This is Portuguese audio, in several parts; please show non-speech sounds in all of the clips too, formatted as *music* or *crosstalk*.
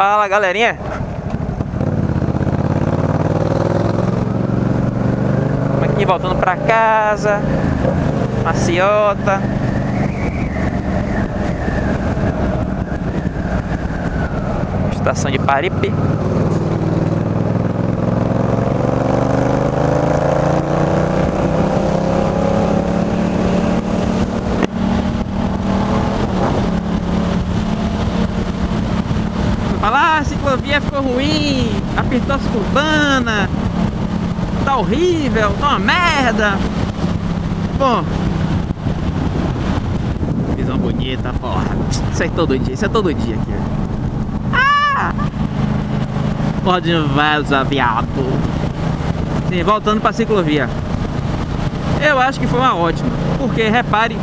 Fala galerinha. Estamos aqui voltando pra casa. Maciota. Estação de Paripe Fala, ah, a ciclovia ficou ruim, apertou as curbanas, tá horrível, tá uma merda. Bom, visão bonita, porra. Isso é todo dia, isso é todo dia aqui. Ah! Pode vaza, viado. Sim, voltando pra ciclovia. Eu acho que foi uma ótima, porque repare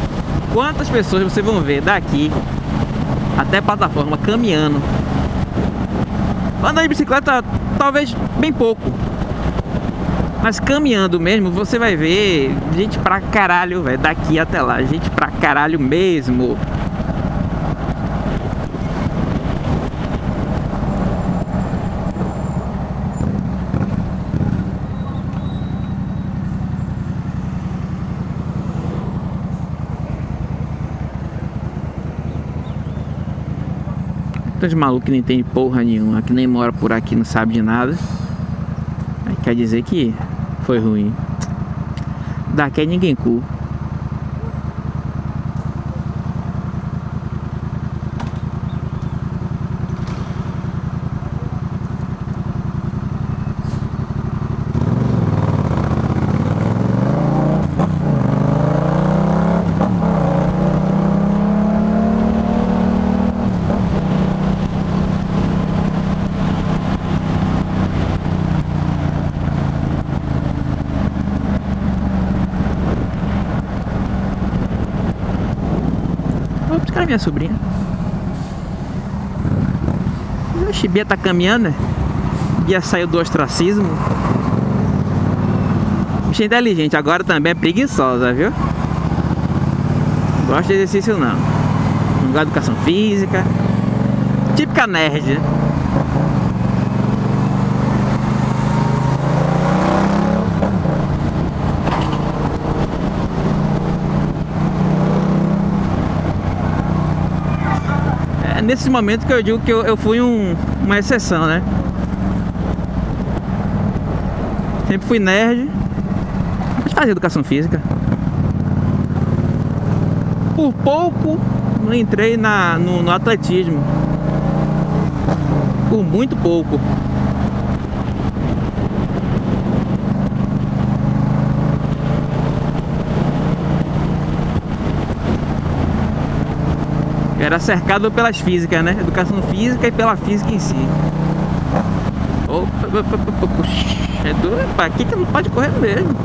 quantas pessoas vocês vão ver daqui até plataforma caminhando Andar de bicicleta, talvez bem pouco. Mas caminhando mesmo, você vai ver gente pra caralho, velho. Daqui até lá, gente pra caralho mesmo. Tanto de maluco que nem tem porra nenhuma, que nem mora por aqui, não sabe de nada. Aí quer dizer que foi ruim. Daqui é ninguém cu. Cara, minha sobrinha. Oxi, Bia tá caminhando, né? Bia saiu do ostracismo. Bicha inteligente, agora também é preguiçosa, viu? Não gosta de exercício não. Não gosta de educação física. Típica nerd, né? Nesse momento que eu digo que eu, eu fui um, uma exceção, né? Sempre fui nerd, mas fazia educação física. Por pouco não entrei na, no, no atletismo. Por muito pouco. Era cercado pelas físicas, né? Educação física e pela física em si. Opa, opa, opa, opa. É duro, aqui que não pode correr mesmo.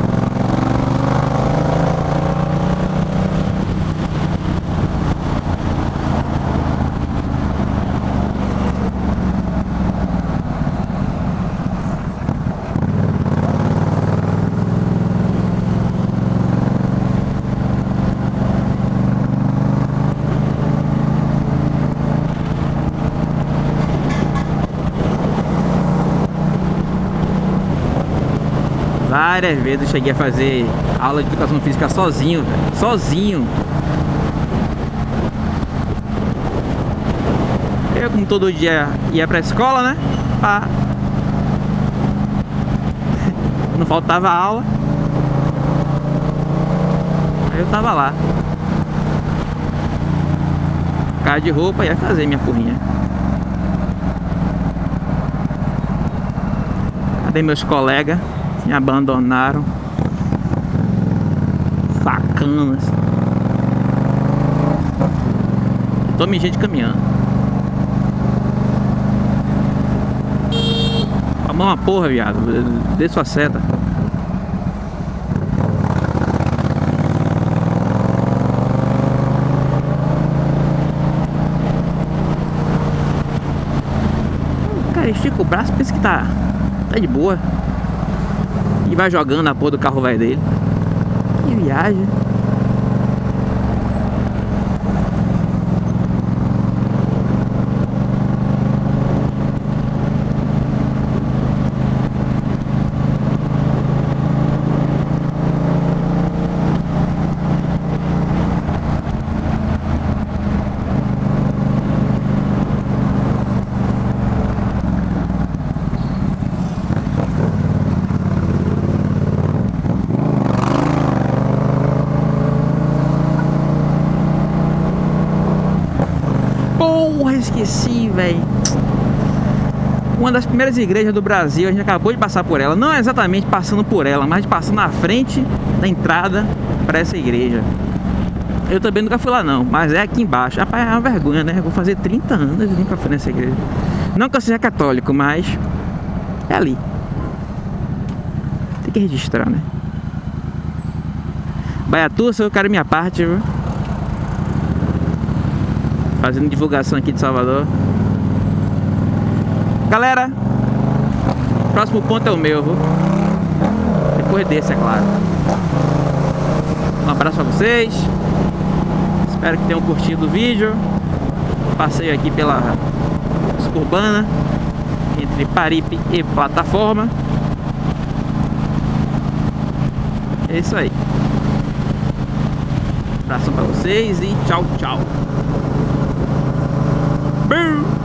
Várias vezes eu cheguei a fazer aula de educação física sozinho, véio. sozinho. Eu, como todo dia ia pra escola, né? Pra... *laughs* Não faltava aula. Aí eu tava lá. Cara de roupa ia fazer minha porrinha. Cadê meus colegas? Me abandonaram. Sacanas. Tome gente caminhando. A mão uma porra, viado. Dê sua seta. Estica o braço, pensa que tá, tá de boa. Vai jogando a porra do carro velho dele. Que viagem. Porra, esqueci, velho. Uma das primeiras igrejas do Brasil, a gente acabou de passar por ela. Não exatamente passando por ela, mas passando na frente da entrada para essa igreja. Eu também nunca fui lá não, mas é aqui embaixo. Rapaz, é uma vergonha, né? Eu vou fazer 30 anos e nunca fui nessa igreja. Não que eu seja católico, mas é ali. Tem que registrar, né? Baiatu, eu quero minha parte, viu? Fazendo divulgação aqui de Salvador. Galera, próximo ponto é o meu, viu? Depois desse, é claro. Um abraço pra vocês. Espero que tenham curtido o vídeo. Passeio aqui pela urbana entre Paripe e plataforma. É isso aí. Um abraço pra vocês e tchau, tchau. Boo!